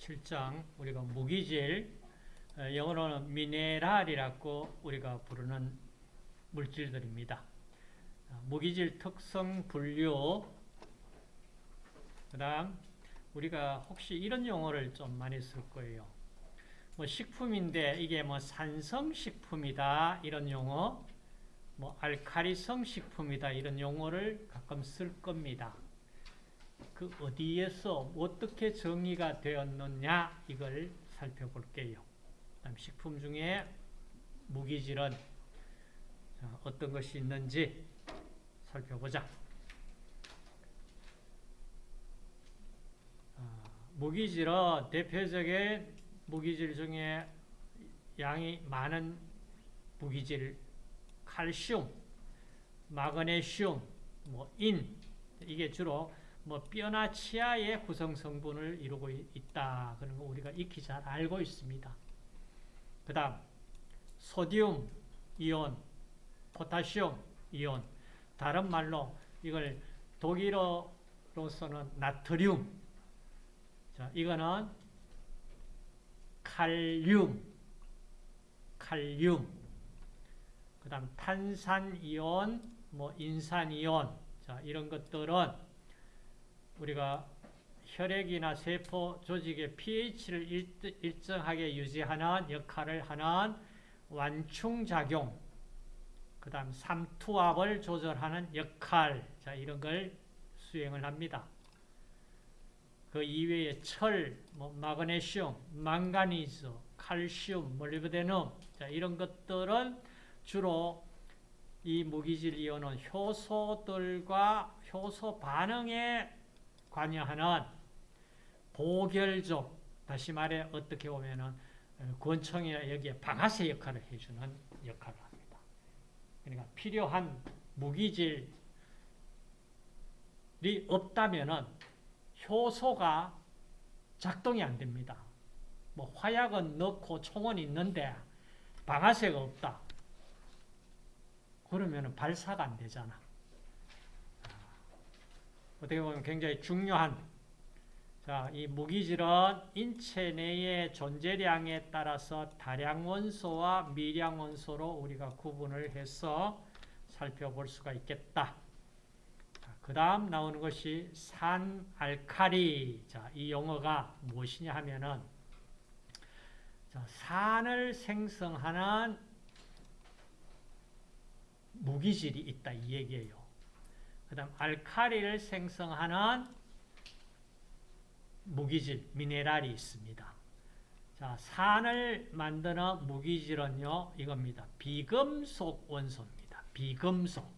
7장 우리가 무기질 어, 영어로는 미네랄이라고 우리가 부르는 물질들입니다. 어, 무기질 특성 분류 그 다음 우리가 혹시 이런 용어를 좀 많이 쓸 거예요. 뭐 식품인데 이게 뭐 산성 식품이다 이런 용어 뭐 알카리성 식품이다 이런 용어를 가끔 쓸 겁니다. 그 어디에서 어떻게 정의가 되었느냐 이걸 살펴볼게요. 식품 중에 무기질은 어떤 것이 있는지 살펴보자. 아, 무기질은 대표적인 무기질 중에 양이 많은 무기질, 칼슘, 마그네슘, 뭐 인, 이게 주로 뭐 뼈나 치아의 구성 성분을 이루고 있다. 그런 거 우리가 익히 잘 알고 있습니다. 그 다음 소디움 이온, 포타시움 이온. 다른 말로 이걸 독일어로서는 나트륨. 자, 이거는 칼륨. 칼륨. 그 다음 탄산이온 뭐 인산이온. 자, 이런 것들은 우리가 혈액이나 세포 조직의 pH를 일 정하게 유지하는 역할을 하는 완충작용, 그 다음 삼투압을 조절하는 역할, 자, 이런 걸 수행을 합니다. 그 이외에 철, 뭐 마그네슘, 망가니즈, 칼슘, 몰리브데눔, 자, 이런 것들은 주로 이 무기질 이온은 효소들과 효소 반응에 관여하는 보결족, 다시 말해 어떻게 보면은 어, 권총이나 여기에 방아쇠 역할을 해주는 역할을 합니다. 그러니까 필요한 무기질이 없다면은 효소가 작동이 안 됩니다. 뭐 화약은 넣고 총은 있는데 방아쇠가 없다. 그러면 발사가 안 되잖아. 어떻게 보면 굉장히 중요한 자, 이 무기질은 인체 내의 존재량에 따라서 다량 원소와 미량 원소로 우리가 구분을 해서 살펴볼 수가 있겠다. 그 다음 나오는 것이 산알카리. 자, 이 용어가 무엇이냐 하면은 자, 산을 생성하는 무기질이 있다 이 얘기예요. 그 다음 알카리를 생성하는 무기질, 미네랄이 있습니다. 자, 산을 만드는 무기질은요, 이겁니다. 비금속 원소입니다. 비금속.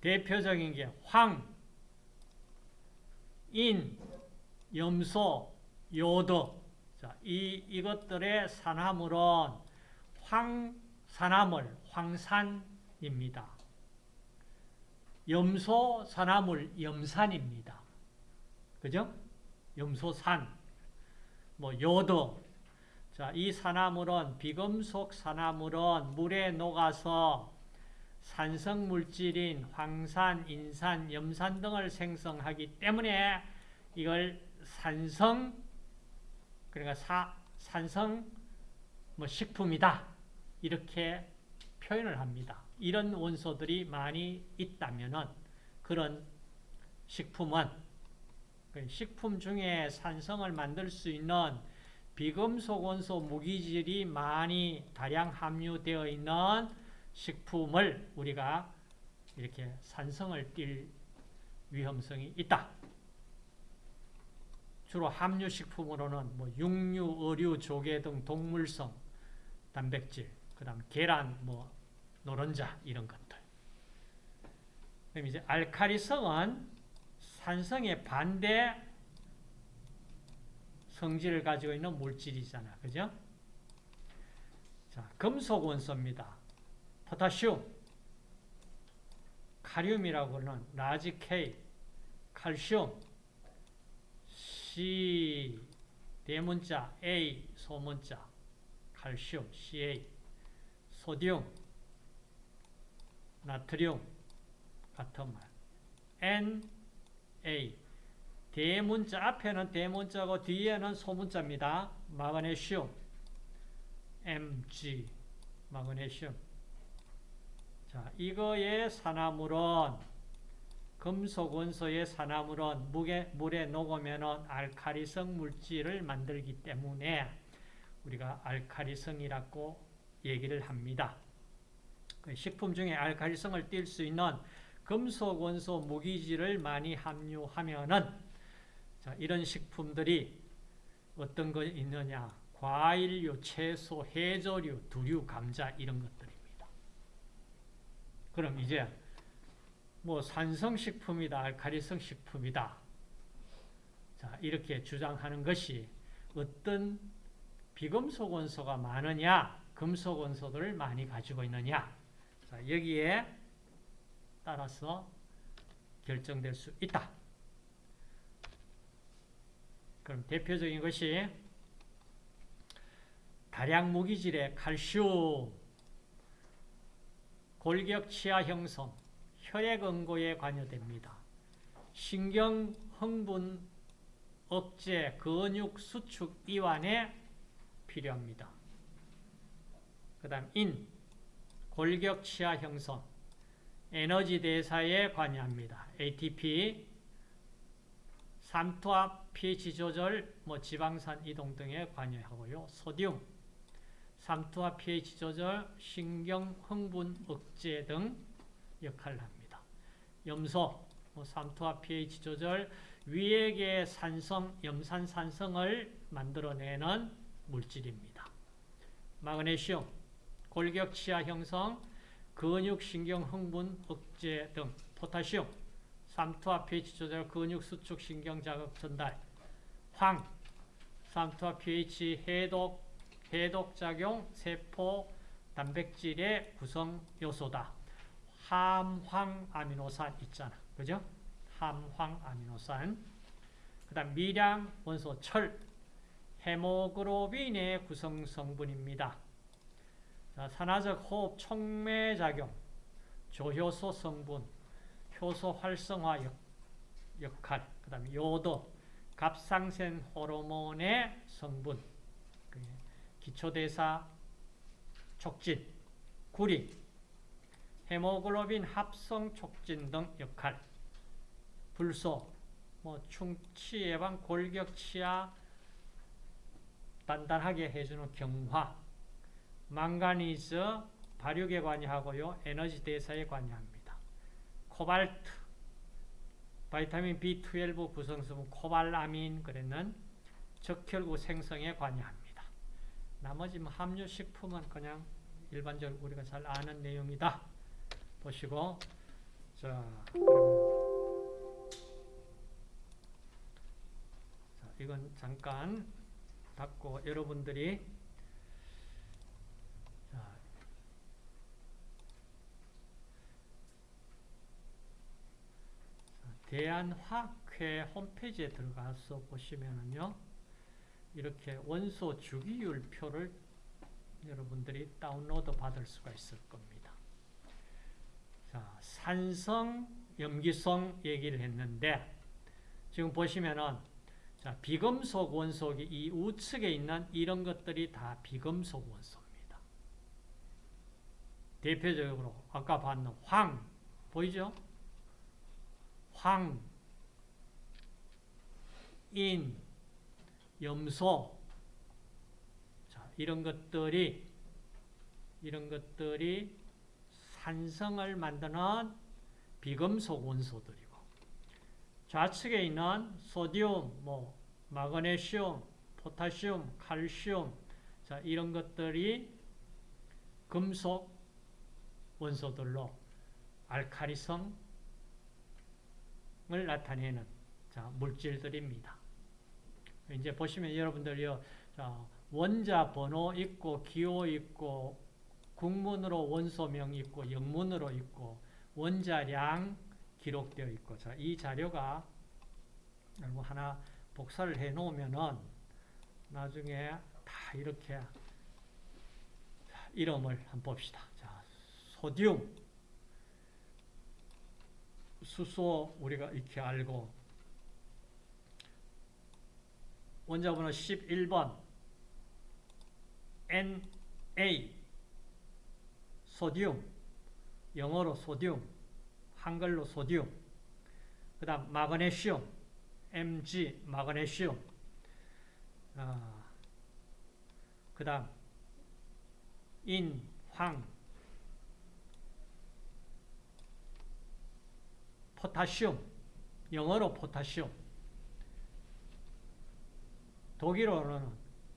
대표적인 게 황, 인, 염소, 요도. 자, 이, 이것들의 산화물은 황산화물, 황산입니다. 염소 산화물 염산입니다. 그죠? 염소산, 뭐 요도. 자, 이 산화물은 비금속 산화물은 물에 녹아서 산성 물질인 황산, 인산, 염산 등을 생성하기 때문에 이걸 산성 그러니까 사, 산성 뭐 식품이다 이렇게 표현을 합니다. 이런 원소들이 많이 있다면 그런 식품은 그 식품 중에 산성을 만들 수 있는 비금속 원소 무기질이 많이 다량 함유되어 있는 식품을 우리가 이렇게 산성을 띨 위험성이 있다. 주로 함유식품으로는 뭐 육류, 어류, 조개 등 동물성 단백질, 그 다음 계란, 뭐 노른자 이런 것들. 그럼 이제 알카리성은 산성의 반대 성질을 가지고 있는 물질이잖아. 그죠? 자, 금속 원소입니다. 포타슘, 칼륨이라고는 large K, 칼슘, C, 대문자, A, 소문자, 칼슘, CA, sodium, 나트륨 같은 말. N, A, 대문자 앞에는 대문자고 뒤에는 소문자입니다. 마그네슘 Mg 마그네슘 자, 이거의 산화물은 금속 원소의 산화물은 물에, 물에 녹으면 알카리성 물질을 만들기 때문에 우리가 알카리성이라고 얘기를 합니다. 그 식품 중에 알카리성을 띌 수 있는 금속 원소 무기질을 많이 함유하면은 자, 이런 식품들이 어떤 거 있느냐? 과일류, 채소, 해조류, 두류, 감자 이런 것들입니다. 그럼 이제 뭐 산성식품이다, 알카리성 식품이다. 자, 이렇게 주장하는 것이 어떤 비금속 원소가 많으냐, 금속 원소들을 많이 가지고 있느냐. 자, 여기에 따라서 결정될 수 있다. 그럼 대표적인 것이 다량 무기질의 칼슘, 골격 치아 형성, 혈액 응고에 관여됩니다. 신경 흥분 억제, 근육 수축 이완에 필요합니다. 그 다음 인, 골격 치아 형성, 에너지 대사에 관여합니다. ATP, 삼투압, pH 조절, 뭐 지방산 이동 등에 관여하고요. 소듐, 삼투압 pH 조절, 신경 흥분 억제 등 역할을 합니다. 염소, 뭐 삼투압 pH 조절, 위액의 산성, 염산산성을 만들어내는 물질입니다. 마그네슘, 골격 치아 형성, 근육 신경 흥분 억제 등 포타슘, 삼투압 pH 조절, 근육 수축 신경 자극 전달, 황, 삼투압 pH 해독, 해독 작용, 세포 단백질의 구성 요소다. 함황 아미노산 있잖아. 그죠? 함황 아미노산. 그 다음 미량 원소 철, 헤모글로빈의 구성 성분입니다. 자, 산화적 호흡 촉매작용, 조효소 성분, 효소 활성화 역, 역할, 그 다음에 요도, 갑상센 호르몬의 성분, 기초대사 촉진, 구리, 헤모글로빈 합성 촉진 등 역할, 불소, 뭐 충치 예방, 골격 치아 단단하게 해주는 경화, 망가니즈 발육에 관여하고요. 에너지 대사에 관여합니다. 코발트, 바이타민 B12 구성성분 코발아민 그랬는 적혈구 생성에 관여합니다. 나머지 뭐 함유식품은 그냥 일반적으로 우리가 잘 아는 내용이다. 보시고 자, 자 이건 잠깐 닫고 여러분들이 자, 대한화학회 홈페이지에 들어가서 보시면은요, 이렇게 원소 주기율 표를 여러분들이 다운로드 받을 수가 있을 겁니다. 자, 산성, 염기성 얘기를 했는데, 지금 보시면은, 자, 비금속 원소기 이 우측에 있는 이런 것들이 다 비금속 원소입니다. 대표적으로 아까 봤는 황, 보이죠? 황, 인, 염소, 자, 이런 것들이, 이런 것들이 산성을 만드는 비금속 원소들이고, 좌측에 있는 소디움, 뭐, 마그네슘, 포타슘, 칼슘, 자, 이런 것들이 금속 원소들로 알카리성, 을 나타내는 자, 물질들입니다. 이제 보시면 여러분들요, 자, 원자 번호 있고, 기호 있고, 국문으로 원소명 있고, 영문으로 있고, 원자량 기록되어 있고, 자, 이 자료가 하나 복사를 해 놓으면은 나중에 다 이렇게 이름을 한번 봅시다. 자, 소디움, 수소 우리가 이렇게 알고 원자번호 11번 Na 소디움 영어로 소디움 한글로 소디움 그 다음 마그네슘 Mg 마그네슘 어, 그 다음 인, 황 포타슘 영어로 포타슘 독일어로는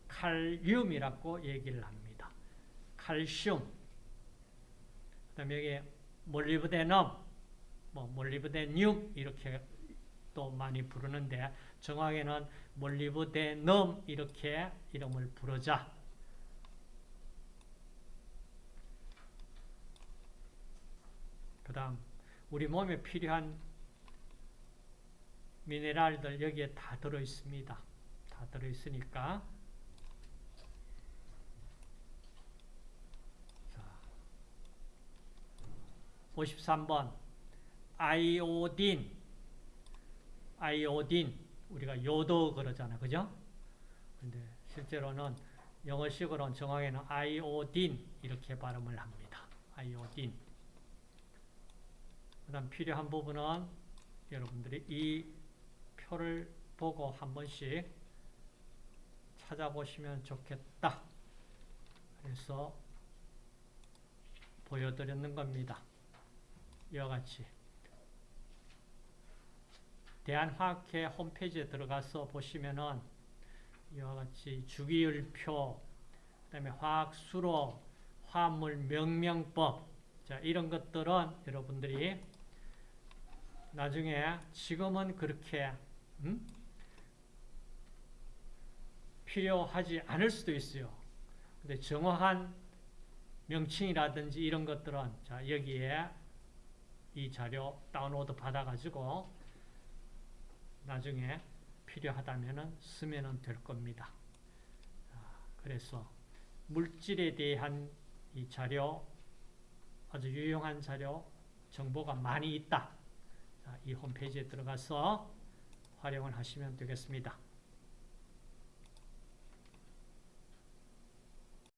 칼륨이라고 얘기를 합니다. 칼슘 그 다음에 여기 몰리브데넘 뭐 몰리브데늄 이렇게 또 많이 부르는데 정확히는 몰리브데넘 이렇게 이름을 부르자. 그 다음 우리 몸에 필요한 미네랄들 여기에 다 들어있습니다. 다 들어있으니까 자, 53번 아이오딘 아이오딘 우리가 요도 그러잖아 그죠? 근데 실제로는 영어식으로는 정확히는 아이오딘 이렇게 발음을 합니다. 아이오딘 그 다음 필요한 부분은 여러분들이 이 표를 보고 한 번씩 찾아보시면 좋겠다. 그래서 보여드리는 겁니다. 이와 같이 대한화학회 홈페이지에 들어가서 보시면은 이와 같이 주기율표, 그 다음에 화학수로, 화합물 명명법, 자 이런 것들은 여러분들이 나중에 지금은 그렇게 음? 필요하지 않을 수도 있어요. 근데 정확한 명칭이라든지 이런 것들은 자 여기에 이 자료 다운로드 받아가지고 나중에 필요하다면 쓰면 될 겁니다. 그래서 물질에 대한 이 자료 아주 유용한 자료 정보가 많이 있다. 이 홈페이지에 들어가서 활용을 하시면 되겠습니다.